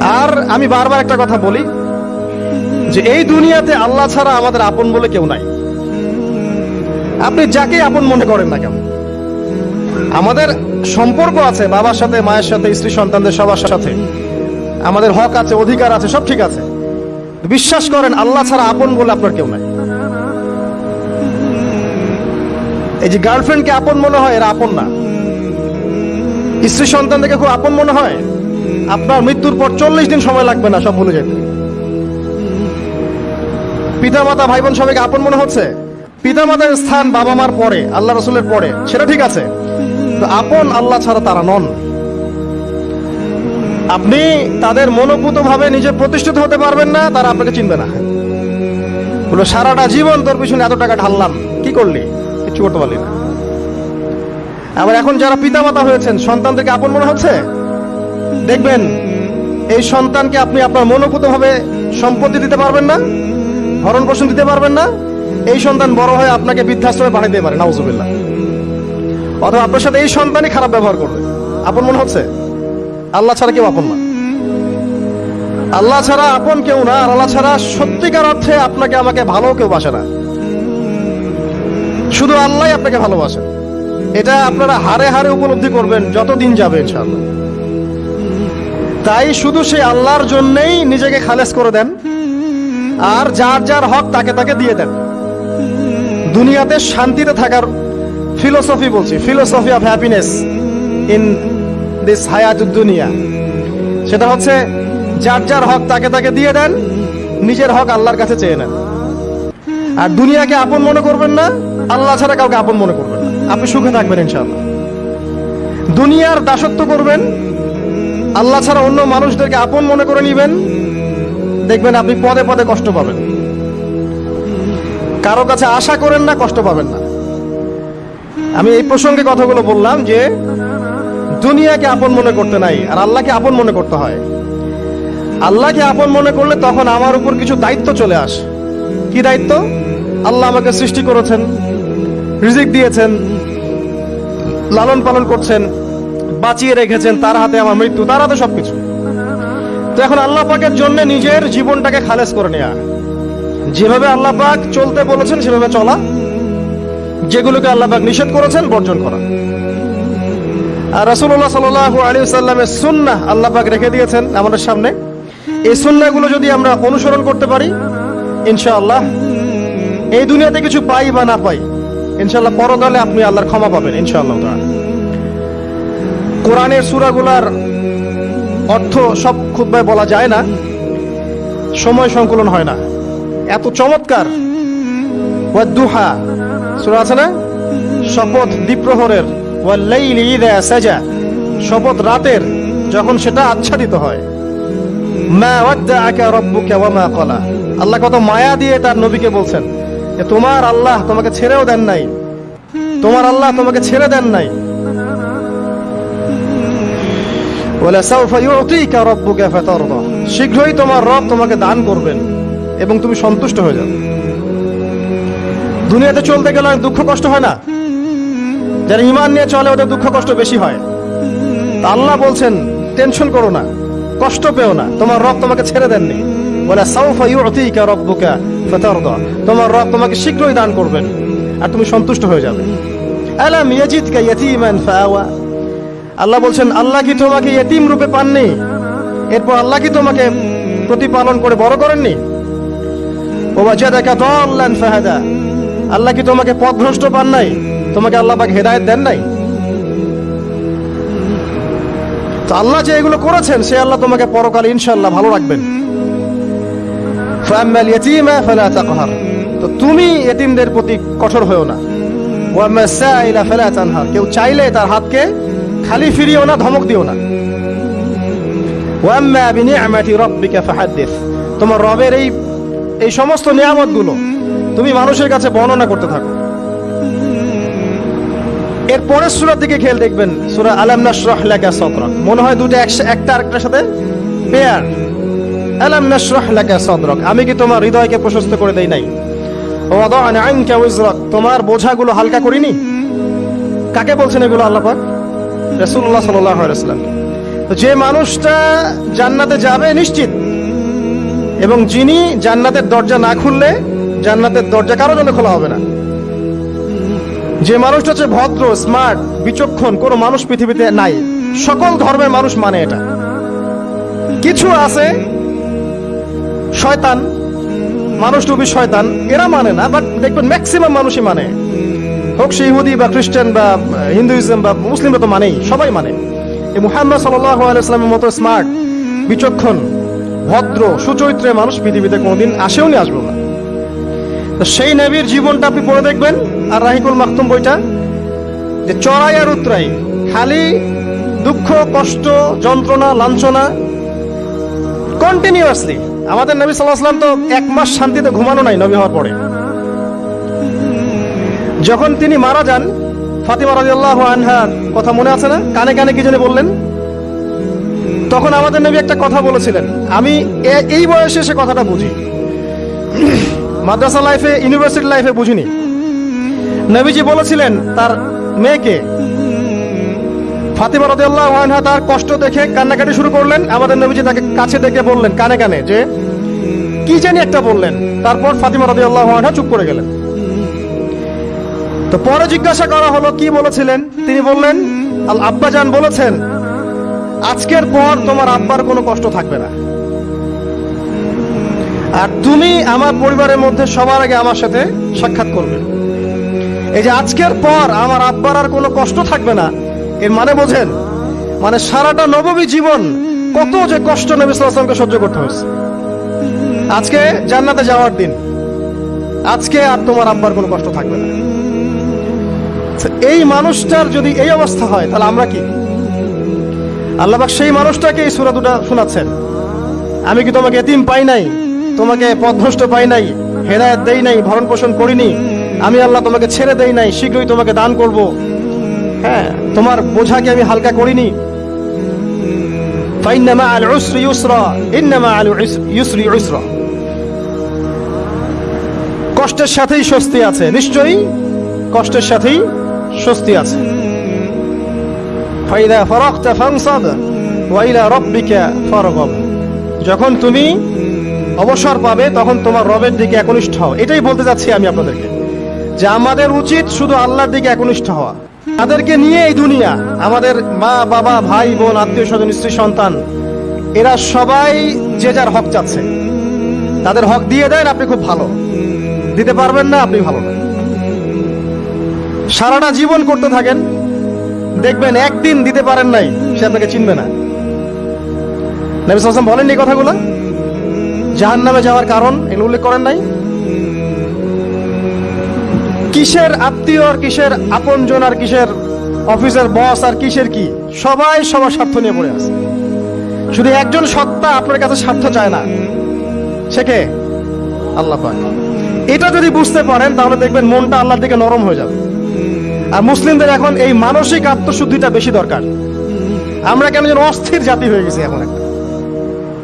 আর আমি বারবার একটা কথা বলি যে এই দুনিয়াতে আল্লাহ ছাড়া আমাদের আপন বলে কেউ নাই। আপনি যাকে আপন মনে করেন না কেন। আমাদের সম্পর্ক আছে, বাবার সাথে, মায়ের সাথে, স্ত্রী সন্তানদের সবার সাথে। আমাদের হক আছে, অধিকার আছে, সব ঠিক আছে। বিশ্বাস করেন, আল্লাহ ছাড়া আপন বলে আপনার কেউ নাই। এই যে গার্লফ্রেন্ডকে আপন মনে হয়, এরা আপন না। স্ত্রী সন্তান থেকে খুব আপন মনে হয়। আপনার মৃত্যুর পর চল্লিশ দিন সময় লাগবে না সব ভুলে যেতে। পিতা মাতা ভাই বোন সবাইকে আপন মনে হচ্ছে? পিতা মাতার স্থান বাবা মার পরে, আল্লাহ রসুলের পরে, সেটা ঠিক আছে। আপন আল্লাহ ছাড়া তারা নন। আপনি তাদের মনোভূত ভাবে নিজে প্রতিষ্ঠিত হতে পারবেন না, তারা আপনাকে চিনবে না। বলো সারাটা জীবন তোর পিছনে এত টাকা ঢাললাম, কি করলি? কিছু করতে পারলি না। আবার এখন যারা পিতামাতা হয়েছেন, সন্তানদেরকে আপন মনে হচ্ছে? দেখবেন, এই সন্তানকে আপনি আপনার মনোভূত ভাবে সম্পত্তি দিতে পারবেন না ভরণ পোষণ দিতে পারবেন না, এই সন্তান বড় হয়ে আপনাকে বৃদ্ধাশ্রমে পাঠিয়ে দিতে পারে, নাউজুবিল্লাহ। অথবা আপনার সাথে এই সন্তানই খারাপ ব্যবহার করবে। আপন মনে হচ্ছে? আল্লাহ ছাড়া কেউ আপন না। আল্লাহ ছাড়া আপন কেউ না, আর আল্লাহ ছাড়া সত্যিকার অর্থে আপনাকে, আমাকে ভালো কেউ বাসে না। শুধু আল্লাহ আপনাকে ভালোবাসে। এটা আপনারা হারে হারে উপলব্ধি করবেন যত দিন যাবে, ইনশাআল্লাহ। তাই শুধু সেই আল্লাহর জন্যই নিজেকে খালেস করে দেন, আর যার যার হক তাকে তাকে দিয়ে দেন। দুনিয়াতে শান্তিতে থাকার ফিলোসফি বলছি philosophy of happiness in this হায়াত দুনিয়া সেটা হচ্ছে, যার যার হক তাকে তাকে দিয়ে দেন, নিজের হক আল্লাহর কাছে চেয়ে নেন। আর দুনিয়াকে আপন মনে করবেন না, আল্লাহ ছাড়া কাউকে আপন মনে করবেন না। আপনি সুখে থাকবেন ইনশাআল্লাহ। দুনিয়ার দাসত্ব করবেন আল্লাহ ছাড়া অন্য মানুষদেরকে আপন মনে করে নিবেন, দেখবেন আপনি পদে পদে কষ্ট পাবেন। কারও কাছে আশা করেন না, কষ্ট পাবেন না। আমি এই প্রসঙ্গে কথাগুলো বললাম যে, দুনিয়াকে আপন মনে করতে নাই, আর আল্লাহকে আপন মনে করতে হয়। আল্লাহকে আপন মনে করলে তখন আমার উপর কিছু দায়িত্ব চলে আসে। কি দায়িত্ব? আল্লাহ আমাকে সৃষ্টি করেছেন, রিজিক দিয়েছেন, লালন পালন করছেন। বাঁচিয়ে রেখেছেন, তার হাতে আমার মৃত্যু, তার হাতে সবকিছু। তো এখন আল্লাহ পাকের জন্য নিজের জীবনটাকে খালেজ করে নেওয়া যেভাবে আল্লাহ পাক চলতে বলেছেন, সেভাবে চলা। যেগুলোকে আল্লাহ পাক নিষেধ করেছেন, বর্জন করা। আর রাসূলুল্লাহ সাল্লাল্লাহু আলাইহি সাল্লামের সুন্না আল্লাহ পাক রেখে দিয়েছেন আমাদের সামনে। এই সুন্নাহগুলো যদি আমরা অনুসরণ করতে পারি, ইনশাআল্লাহ এই দুনিয়াতে কিছু পাই বা না পাই, ইনশাআল্লাহ পরকালে আপনি আল্লাহর ক্ষমা পাবেন, ইনশাআল্লাহ তাআলা। কোরআনের সূরাগুলার অর্থ সব খুতবায় বলা যায় না, সময় সংকলন হয় না। এত চমৎকার। আছে না? শপথ দ্বীপ্রহরের শপথ রাতের, যখন সেটা আচ্ছাদিত হয়। মা মা আল্লাহ কত মায়া দিয়ে তার নবীকে বলছেন যে, তোমার আল্লাহ তোমাকে ছেড়েও দেন নাই। তোমার আল্লাহ তোমাকে ছেড়ে দেন নাই। শীঘ্রই তোমার রব তোমাকে দান করবেন এবং তুমি সন্তুষ্ট হয়ে যাবে। দুনিয়াতে চলতে গেলে অনেক দুঃখ কষ্ট হয় না? যারা ইমান নিয়ে চলে, ওদের দুঃখ কষ্ট বেশি হয়। তা আল্লাহ বলছেন, টেনশন করো না, কষ্ট পেও না, তোমার রব তোমাকে ছেড়ে দেননি। বলে তোমার রব তোমাকে শীঘ্রই দান করবেন, আর তুমি সন্তুষ্ট হয়ে যাবে। আলাম ইয়াজিদকা ইয়াতীমান ফাআওয়া আল্লাহ বলছেন, আল্লাহ কি তোমাকে ইয়েতিম রূপে পাননি? এরপর আল্লাহ কি তোমাকে প্রতিপালন করে বড় করেননি? ও দেখা দল্লান ফাহাদা। আল্লাহ কি তোমাকে পথভ্রষ্ট পান নাই? তোমাকে আল্লাহ পাক হেদায়েত দেন নাই? তো আল্লাহ যে এগুলো করেছেন, সে আল্লাহ তোমাকে পরকালে ইনশাল্লাহ ভালো রাখবেন। তো তুমি এতিমদের প্রতি কঠোর হয়েও না। কেউ চাইলে তার হাতকে খালি ফিরিও না, ধমক দিও না। ওয়াম্মা তোমার রবের এই এই সমস্ত নিয়ামতগুলো তুমি মানুষের কাছে বর্ণনা করতে থাকো। এর পরের সূরার দিকে খেয়াল দেখবেন, সূরা আলাম নাশরাহ সাদরাক। মনে হয় দুটো একটা আরেকটার সাথে পেয়ার। আলাম নাশরাহ লাকা সাদরাক। আমি কি তোমার হৃদয়কে প্রশস্ত করে দেই নাই? ওয়াদানা আনকা উজরাক। তোমার বোঝাগুলো হালকা করিনি? কাকে বলছেন এগুলো আল্লাহ পাক? আলাইহি তো যে মানুষটা জান্নাতে যাবে নিশ্চিত, এবং যিনি জান্নাতের দরজা না খুললে জান্নাতের দরজা কারও জন্য খোলা হবে না। যে মানুষটা হচ্ছে ভদ্র স্মার্ট বিচক্ষণ, কোনো মানুষ পৃথিবীতে নাই। সকল ধর্মের মানুষ মানে এটা। কিছু আছে, শয়তান, মানুষ টুবি শয়তান, এরা মানে না বাট দেখবেন ম্যাক্সিমাম মানুষই মানে। হোক সে ইহুদি বা খ্রিস্টান বা হিন্দুইজম বা মুসলিমরা তো মানেই, সবাই মানে। এই মুহাম্মদ সাল্লাহ মতো স্মার্ট, বিচক্ষণ, ভদ্র, সুচরিত্রের মানুষ পৃথিবীতে কোনোদিন আসেও নি আসব না। তো সেই নবীর জীবনটা আপনি পড়ে দেখবেন, আর রাহিকুল মাহতুম বইটা, যে চড়াই আর উতরাই, খালি দুঃখ, কষ্ট, যন্ত্রণা, লাঞ্ছনা কন্টিনিউয়াসলি আমাদের নবী সাল্লাহ সাল্লাম তো এক মাস শান্তিতে ঘুমানো নাই নবী হওয়ার পরে। যখন তিনি মারা যান, ফাতিমা রাদিয়াল্লাহু আনহার কথা মনে আছে না? কানে কানে কি জানি বললেন? তখন আমাদের নবী একটা কথা বলেছিলেন। আমি এই বয়সে সে কথাটা বুঝি। মাদ্রাসা লাইফে, ইউনিভার্সিটি লাইফে বুঝিনি। নবীজি বলেছিলেন, তার মেয়েকে ফাতিমা রাদিয়াল্লাহু আনহা তার কষ্ট দেখে কান্নাকাটি শুরু করলেন। আমাদের নবীজি তাকে কাছে ডেকে বললেন, কানে কানে, যে, কি জানি একটা বললেন। তারপর ফাতিমা রাদিয়াল্লাহু আনহা চুপ করে গেলেন। তো পরে জিজ্ঞাসা করা হলো, কি বলেছিলেন? তিনি বললেন, আল আব্বাজান বলেছেন, আজকের পর তোমার আব্বার কোনো কষ্ট থাকবে না। আর তুমি আমার পরিবারের মধ্যে সবার আগে আমার সাথে সাক্ষাৎ করবে। এই যে আজকের পর আমার আব্বার আর কোনো কষ্ট থাকবে না, এর মানে বোঝেন মানে সারাটা নবমী জীবন কত যে কষ্ট নবী সাল্লামকে সহ্য করতে হয়েছে। আজকে জান্নাতে যাওয়ার দিন, আজকে আর তোমার আব্বার কোনো কষ্ট থাকবে না। এই মানুষটার যদি এই অবস্থা হয়, তাহলে আমরা কি? আল্লাহবাক সেই মানুষটাকে এই সুরা দুটা শোনাচ্ছেন। আমি কি তোমাকে এতিম পাই নাই? তোমাকে পথভ্রষ্ট পাই নাই? হেদায়ত দেই নাই? ভরণ পোষণ করিনি? আমি আল্লাহ তোমাকে ছেড়ে দেই নাই? শীঘ্রই তোমাকে দান করব। হ্যাঁ তোমার বোঝাকে আমি হালকা করিনি। কষ্টের সাথেই স্বস্তি আছে, নিশ্চয়ই কষ্টের সাথেই স্বস্তি আছে। ফাইদা ফরক্তা ফাংসাদ ওয়াইলা রব্বিকা ফরগব। যখন তুমি অবসর পাবে, তখন তোমার রবের দিকে একনিষ্ঠ হও। এটাই বলতে যাচ্ছি আমি আপনাদেরকে। যে আমাদের উচিত শুধু আল্লাহর দিকে একনিষ্ঠ হওয়া। তাদেরকে নিয়ে এই দুনিয়া, আমাদের মা, বাবা, ভাই, বোন, আত্মীয় স্বজন, স্ত্রী, সন্তান, এরা সবাই যে যার হক চাচ্ছে। তাদের হক দিয়ে দেন, আপনি খুব ভালো। দিতে পারবেন না, আপনি ভালো না। সারাটা জীবন করতে থাকেন। দেখবেন একদিন দিতে পারেন নাই, সে আপনাকে চিনবে না। নবী সাল্লাম বলেননি এই কথাগুলো? জাহান নামে যাওয়ার কারণ এগুলো উল্লেখ করেন নাই? কিসের আত্মীয় আর কিসের আপনজন আর কিসের অফিসের বস আর কিসের কি? সবাই সবার স্বার্থ নিয়ে পড়ে আছে। শুধু একজন সত্তা আপনার কাছে স্বার্থ চায় না। সে কে? আল্লাহ এটা যদি বুঝতে পারেন, তাহলে দেখবেন মনটা আল্লাহর দিকে নরম হয়ে যাবে। আর মুসলিমদের এখন এই মানসিক আত্মশুদ্ধিটা বেশি দরকার। আমরা কেন যেন অস্থির জাতি হয়ে গেছি এখন একটা।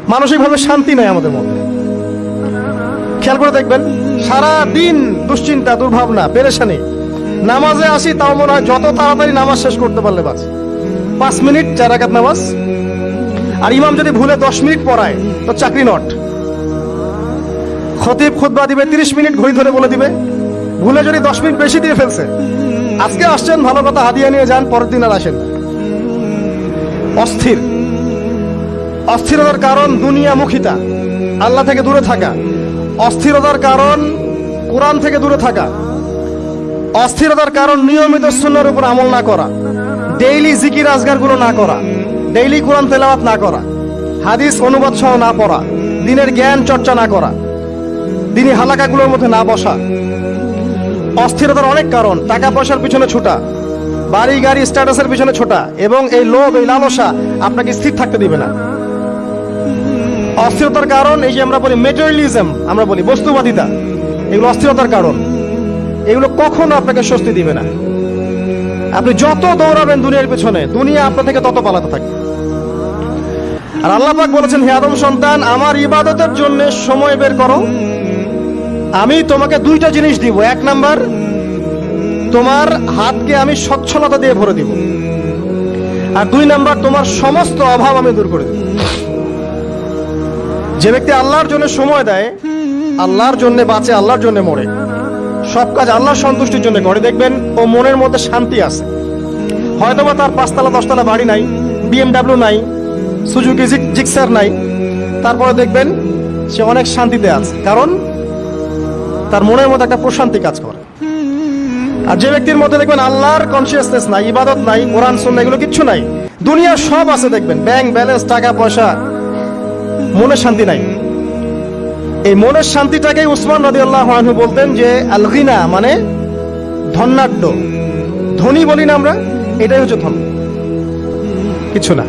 মানসিকভাবে শান্তি নাই আমাদের মধ্যে। খেয়াল করে দেখবেন সারা দিন দুশ্চিন্তা, দুর্ভাবনা, পেরেশানি। নামাজে আসি, তাও মনে হয় যত তাড়াতাড়ি নামাজ শেষ করতে পারলে বাস। পাঁচ মিনিট, চার রাকাত নামাজ। আর ইমাম যদি ভুলে দশ মিনিট পড়ায়, তো চাকরি নট। খতিব খুতবা দিবে, তিরিশ মিনিট ঘড়ি ধরে বলে দিবে। ভুলে যদি দশ মিনিট বেশি দিয়ে ফেলছে আজকে আসছেন, ভালো কথা হাদিয়া নিয়ে যান, পরের দিন আর আসেন অস্থির। অস্থিরতার কারণ দুনিয়ামুখিতা। আল্লাহ থেকে দূরে থাকা। অস্থিরতার কারণ কোরআন থেকে দূরে থাকা। অস্থিরতার কারণ নিয়মিত সুন্নার উপর আমল না করা। ডেইলি জিকির আজগারগুলো না করা। ডেইলি কোরআন তেলাওয়াত না করা। হাদিস অনুবাদ সহ না পড়া। দিনের জ্ঞান চর্চা না করা। দিনী হালাকাগুলোর মধ্যে না বসা। অস্থিরতার অনেক কারণ টাকা পয়সার পিছনে ছোটা বাড়ি গাড়ি স্ট্যাটাসের পিছনে ছোটা, এবং এই লোভ, এই লালসা আপনাকে স্থির থাকতে দিবে না। অস্থিরতার কারণ এই যে আমরা বলি মেটেরিয়ালিজম আমরা বলি বস্তুবাদিতা, এগুলো অস্থিরতার কারণ। এগুলো কখনো আপনাকে স্বস্তি দিবে না। আপনি যত দৌড়াবেন দুনিয়ার পেছনে, দুনিয়া আপনার থেকে তত পালাতে থাকবে। আর আল্লাহ পাক বলেছেন, হে আদম সন্তান, আমার ইবাদতের জন্য সময় বের করো। আমি তোমাকে দুইটা জিনিস দিব। এক নাম্বার, তোমার হাতকে আমি স্বচ্ছলতা দিয়ে ভরে দিব। আর দুই নাম্বার, তোমার সমস্ত অভাব আমি দূর করে দেব। যে ব্যক্তি আল্লাহর জন্য সময় দেয়, আল্লাহর জন্য বাঁচে, আল্লাহর জন্য মরে। সব কাজ আল্লাহর সন্তুষ্টির জন্য করে, দেখবেন ও মনের মধ্যে শান্তি আছে। হয়তোবা তার পাঁচতলা, দশতলা বাড়ি নাই বিএমডাব্লিউ নাই সুজুকি জিক্সার নাই। তারপরে দেখবেন সে অনেক শান্তিতে আছে। কারণ তার মনের মধ্যে একটা প্রশান্তি কাজ করে। আর যে ব্যক্তির মধ্যে দেখবেন আল্লাহর কনসিয়াসনেস নাই, ইবাদত নাই, কোরআন, সুন্নাহ এগুলো কিচ্ছু নাই, দুনিয়ার সব আছে দেখবেন ব্যাংক ব্যালেন্স টাকা পয়সা মনে শান্তি নাই। এই মনের শান্তিটাকেই উসমান নদী আল্লাহ বলতেন যে, আলগিনা মানে ধন্যাঢ্য ধনী বলি না আমরা, এটাই হচ্ছে ধন। কিছু না।